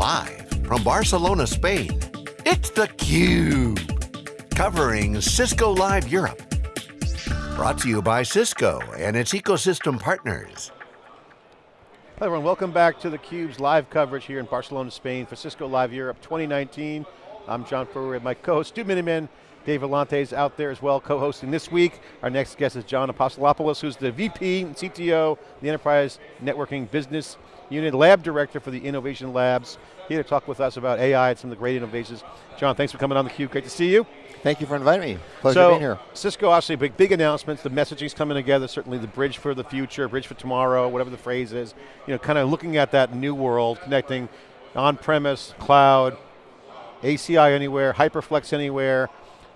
Live from Barcelona, Spain, it's theCUBE. Covering Cisco Live Europe. Brought to you by Cisco and its ecosystem partners. Hello everyone, welcome back to theCUBE's live coverage here in Barcelona, Spain for Cisco Live Europe 2019. I'm John Furrier, my co-host, Stu Miniman, Dave Vellante is out there as well, co-hosting this week. Our next guest is John Apostolopoulos, who's the VP and CTO, the Enterprise Networking Business Unit Lab Director for the Innovation Labs, here to talk with us about AI and some of the great innovations. John, thanks for coming on the theCUBE, great to see you. Thank you for inviting me, pleasure so, being here. Cisco obviously big, big announcements, the messaging's coming together, certainly the bridge for the future, bridge for tomorrow, whatever the phrase is. You know, kind of looking at that new world, connecting on-premise, cloud, ACI anywhere, HyperFlex anywhere,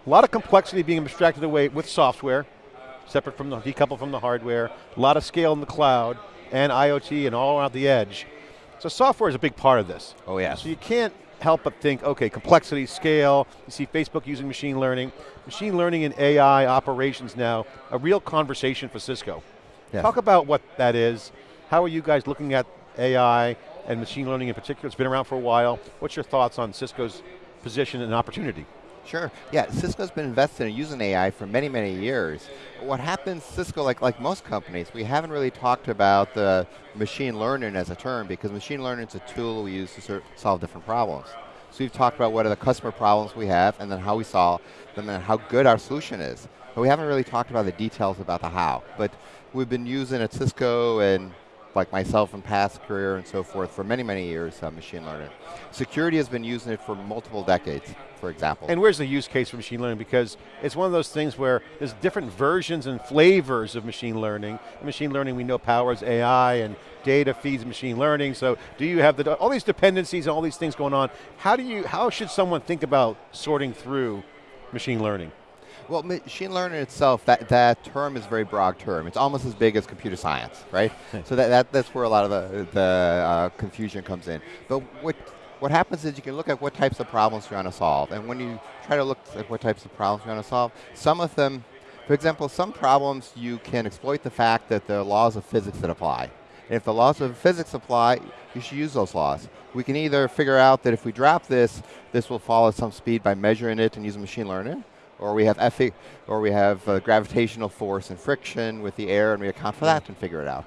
a lot of complexity being abstracted away with software, separate from the, decoupled from the hardware, a lot of scale in the cloud, and IoT and all around the edge. So software is a big part of this. Oh yeah. So you can't help but think, okay, complexity, scale, you see Facebook using machine learning, machine learning and AI operations now, a real conversation for Cisco. Yes. Talk about what that is, how are you guys looking at AI and machine learning in particular, it's been around for a while, what's your thoughts on Cisco's position and opportunity? Sure, yeah, Cisco's been invested in using AI for many, many years. What happens, Cisco, like, like most companies, we haven't really talked about the machine learning as a term because machine learning is a tool we use to solve different problems. So we've talked about what are the customer problems we have and then how we solve them and how good our solution is. But we haven't really talked about the details about the how. But we've been using at Cisco and like myself in past career and so forth for many, many years, uh, machine learning. Security has been using it for multiple decades, for example. And where's the use case for machine learning? Because it's one of those things where there's different versions and flavors of machine learning. Machine learning we know powers AI and data feeds machine learning, so do you have the, all these dependencies and all these things going on, how do you, how should someone think about sorting through machine learning? Well, machine learning itself, that, that term is a very broad term. It's almost as big as computer science, right? so that, that, that's where a lot of the, the uh, confusion comes in. But what, what happens is you can look at what types of problems you're trying to solve. And when you try to look at what types of problems you're trying to solve, some of them, for example, some problems you can exploit the fact that there are laws of physics that apply. And if the laws of physics apply, you should use those laws. We can either figure out that if we drop this, this will fall at some speed by measuring it and using machine learning, or we have efi or we have uh, gravitational force and friction with the air, and we account for that and figure it out.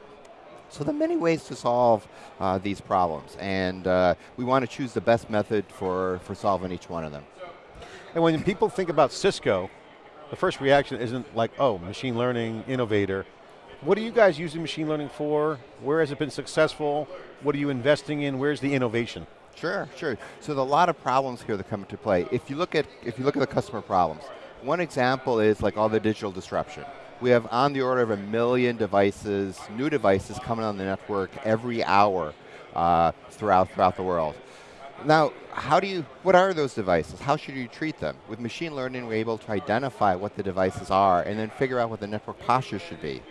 So there are many ways to solve uh, these problems, and uh, we want to choose the best method for, for solving each one of them. And when people think about Cisco, the first reaction isn't like, oh, machine learning innovator. What are you guys using machine learning for? Where has it been successful? What are you investing in? Where's the innovation? Sure, sure. So there are a lot of problems here that come into play. If you look at if you look at the customer problems, one example is like all the digital disruption. We have on the order of a million devices, new devices coming on the network every hour uh, throughout throughout the world. Now, how do you, what are those devices? How should you treat them? With machine learning, we're able to identify what the devices are and then figure out what the network posture should be.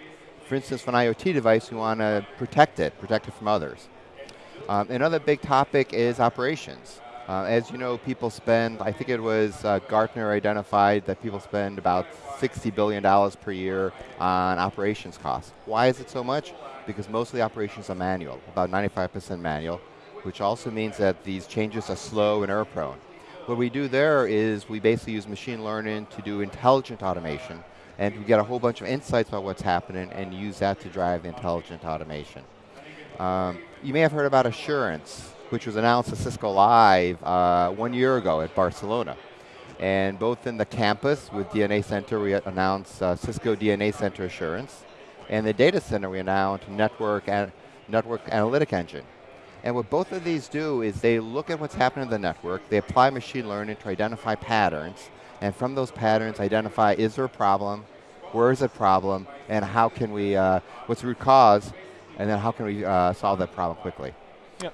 For instance, for an IoT device, we want to protect it, protect it from others. Um, another big topic is operations. Uh, as you know, people spend, I think it was uh, Gartner identified that people spend about $60 billion per year on operations costs. Why is it so much? Because most of the operations are manual, about 95% manual, which also means that these changes are slow and error prone. What we do there is we basically use machine learning to do intelligent automation, and we get a whole bunch of insights about what's happening and use that to drive the intelligent automation. Um, you may have heard about assurance, which was announced at Cisco Live uh, one year ago at Barcelona. And both in the campus with DNA Center, we announced uh, Cisco DNA Center Assurance. And the data center, we announced Network, and network Analytic Engine. And what both of these do is they look at what's happening in the network, they apply machine learning to identify patterns, and from those patterns identify is there a problem, where is the problem, and how can we, uh, what's the root cause, and then how can we uh, solve that problem quickly. Yeah.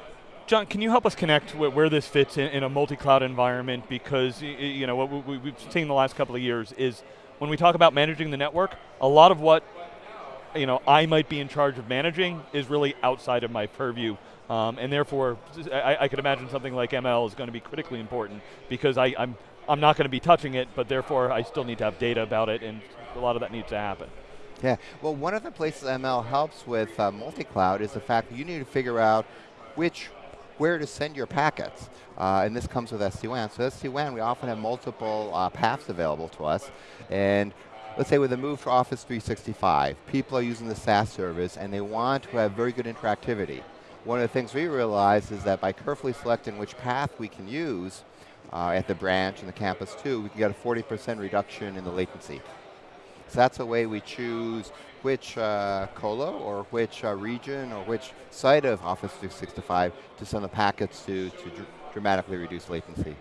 John, can you help us connect where this fits in, in a multi-cloud environment? Because you know what we, we've seen the last couple of years is when we talk about managing the network, a lot of what you know I might be in charge of managing is really outside of my purview. Um, and therefore, I, I, could imagine something like ML is going to be critically important because I, I'm, I'm not going to be touching it, but therefore I still need to have data about it, and a lot of that needs to happen. Yeah, well one of the places ML helps with uh, multi-cloud is the fact that you need to figure out which where to send your packets. Uh, and this comes with SD-WAN. So SD-WAN, we often have multiple uh, paths available to us. And let's say with the move to Office 365, people are using the SaaS service and they want to have very good interactivity. One of the things we realize is that by carefully selecting which path we can use uh, at the branch and the campus too, we can get a 40% reduction in the latency. So that's a way we choose which uh, colo or which uh, region or which site of Office 365 to send the packets to to dr dramatically reduce latency.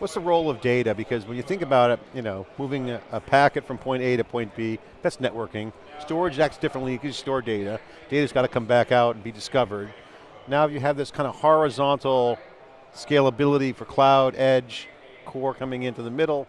What's the role of data? Because when you think about it, you know, moving a, a packet from point A to point B, that's networking. Storage acts differently, you can store data. Data's got to come back out and be discovered. Now you have this kind of horizontal scalability for cloud, edge, core coming into the middle.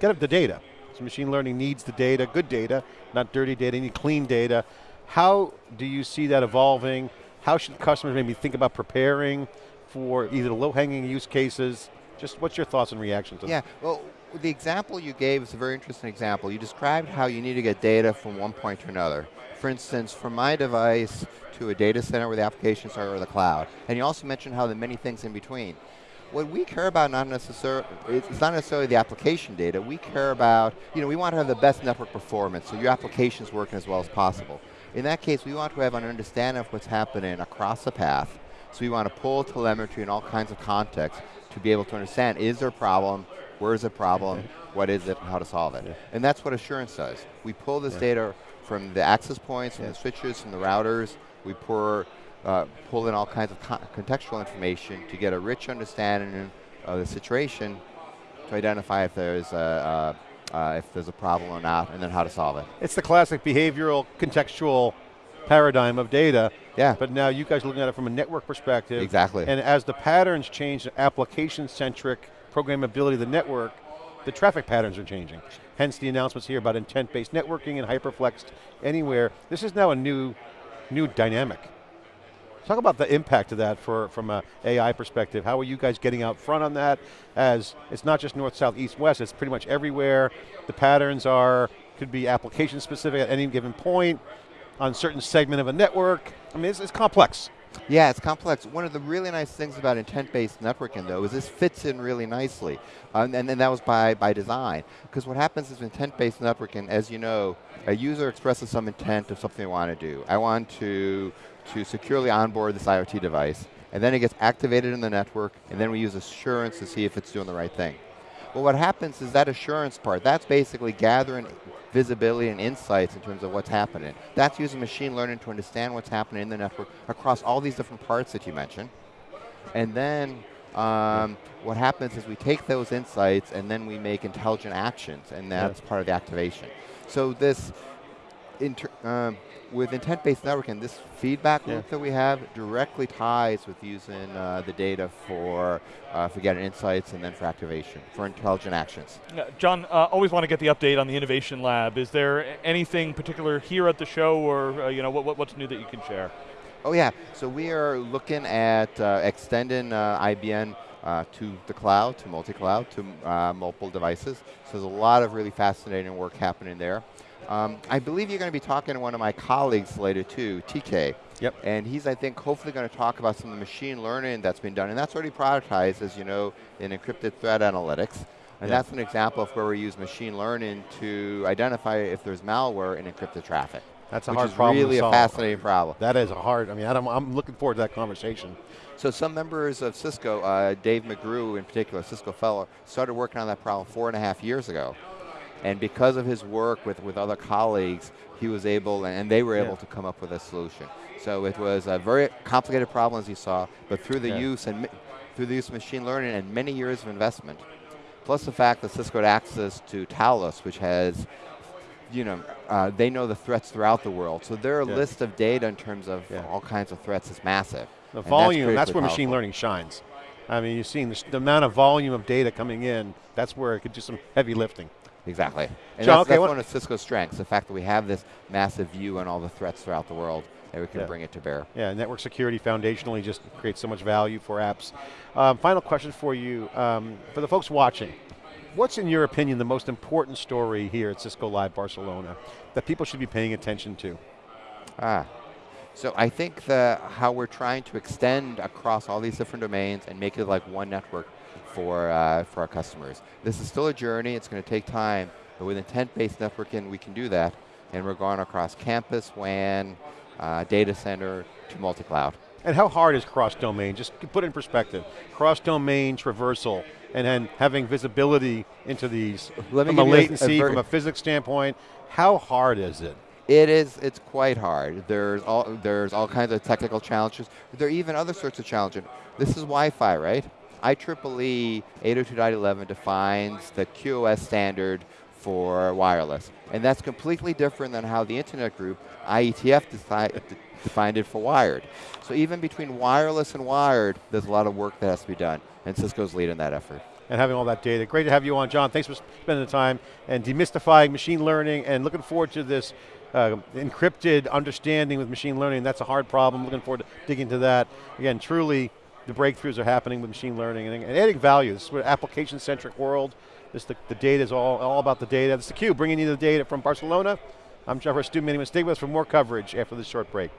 Get up the data. So machine learning needs the data, good data, not dirty data, you need clean data. How do you see that evolving? How should customers maybe think about preparing for either low-hanging use cases? Just what's your thoughts and reactions? Yeah, well, the example you gave is a very interesting example. You described how you need to get data from one point to another. For instance, from my device to a data center where the applications are or the cloud. And you also mentioned how there are many things in between what we care about not necessarily, it's not necessarily the application data, we care about, you know, we want to have the best network performance, so your application's working as well as possible. In that case, we want to have an understanding of what's happening across the path, so we want to pull telemetry and all kinds of context to be able to understand, is there a problem, where is the problem, what is it, and how to solve it. Yeah. And that's what assurance does. We pull this yeah. data from the access points, from yeah. the switches, from the routers, we pour uh, pull in all kinds of contextual information to get a rich understanding of the situation to identify if there's a, uh, uh, if there's a problem or not, and then how to solve it. It's the classic behavioral contextual paradigm of data. Yeah. But now you guys are looking at it from a network perspective. Exactly. And as the patterns change, the application-centric programmability of the network, the traffic patterns are changing. Hence the announcements here about intent-based networking and HyperFlex anywhere. This is now a new, new dynamic. Talk about the impact of that for, from an AI perspective. How are you guys getting out front on that as it's not just north, south, east, west, it's pretty much everywhere. The patterns are, could be application specific at any given point on certain segment of a network. I mean, it's, it's complex. Yeah, it's complex. One of the really nice things about intent-based networking, though, is this fits in really nicely. Um, and, and that was by, by design. Because what happens is intent-based networking, as you know, a user expresses some intent of something they want to do. I want to to securely onboard this IoT device, and then it gets activated in the network, and then we use assurance to see if it's doing the right thing. Well, what happens is that assurance part, that's basically gathering visibility and insights in terms of what's happening. That's using machine learning to understand what's happening in the network across all these different parts that you mentioned. And then um, what happens is we take those insights and then we make intelligent actions, and that's part of the activation. So this, um, with intent-based networking, this feedback loop that we have directly ties with using uh, the data for, uh, for getting insights and then for activation, for intelligent actions. Uh, John, always want to get the update on the Innovation Lab. Is there anything particular here at the show or uh, you know, what, what's new that you can share? Oh yeah, so we are looking at uh, extending uh, IBN uh, to the cloud, to multi-cloud, to uh, multiple devices. So there's a lot of really fascinating work happening there. Um, I believe you're going to be talking to one of my colleagues later too, TK. Yep. And he's, I think, hopefully going to talk about some of the machine learning that's been done. And that's already prioritized, as you know, in encrypted threat analytics. And yep. that's an example of where we use machine learning to identify if there's malware in encrypted traffic. That's a hard problem really a fascinating problem. That is a hard, I mean, I am looking forward to that conversation. So some members of Cisco, uh, Dave McGrew in particular, Cisco fellow, started working on that problem four and a half years ago. And because of his work with, with other colleagues, he was able, and they were able yeah. to come up with a solution. So it was a very complicated problem, as you saw, but through the yeah. use and through the use of machine learning and many years of investment, plus the fact that Cisco had access to Talos, which has, you know, uh, they know the threats throughout the world. So their yeah. list of data in terms of all kinds of threats is massive. The volume, that's, that's where powerful. machine learning shines. I mean, you've seen the, the amount of volume of data coming in, that's where it could do some heavy lifting. Exactly. And John, that's, okay, that's one of Cisco's strengths, the fact that we have this massive view on all the threats throughout the world and we can yeah. bring it to bear. Yeah, network security foundationally just creates so much value for apps. Um, final question for you. Um, for the folks watching, what's in your opinion the most important story here at Cisco Live Barcelona that people should be paying attention to? Ah, So I think that how we're trying to extend across all these different domains and make it like one network for, uh, for our customers. This is still a journey, it's going to take time, but with intent-based networking we can do that, and we're going across campus, WAN, uh, data center, to multi-cloud. And how hard is cross-domain? Just put it in perspective. Cross-domain traversal, and then having visibility into these Let from a a- a latency, very- from a physics standpoint. How hard is it? It is, it's quite hard. There's all, there's all kinds of technical challenges. There are even other sorts of challenges. This is Wi-Fi, right? IEEE 802.11 defines the QoS standard for wireless. And that's completely different than how the Internet Group, IETF, defined it for wired. So even between wireless and wired, there's a lot of work that has to be done. And Cisco's leading that effort. and having all that data. Great to have you on, John. Thanks for spending the time and demystifying machine learning and looking forward to this uh, encrypted understanding with machine learning. That's a hard problem. Looking forward to digging into that. Again, truly, the breakthroughs are happening with machine learning and, and adding value. This is an application-centric world. This the, the data is all, all about the data. This is theCUBE, bringing you the data from Barcelona. I'm Jeffrey Stu Miniman. Stay with us for more coverage after this short break.